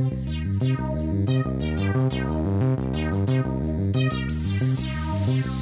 We'll be right back.